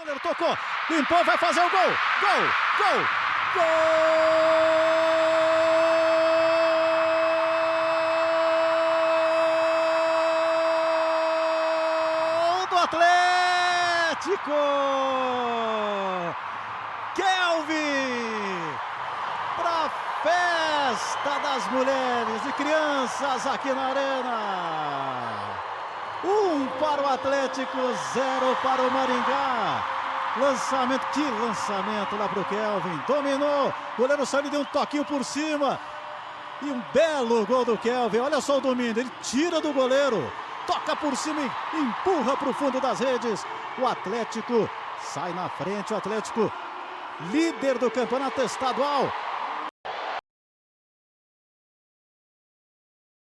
goleiro tocou, limpou, vai fazer o gol. Gol, gol, gol do Atlético. Kelvin para festa das mulheres e crianças aqui na arena. Para o Atlético, zero para o Maringá. Lançamento, que lançamento lá para o Kelvin. Dominou, goleiro saiu e deu um toquinho por cima. E um belo gol do Kelvin. Olha só o domínio, ele tira do goleiro. Toca por cima e empurra para o fundo das redes. O Atlético sai na frente, o Atlético líder do campeonato estadual.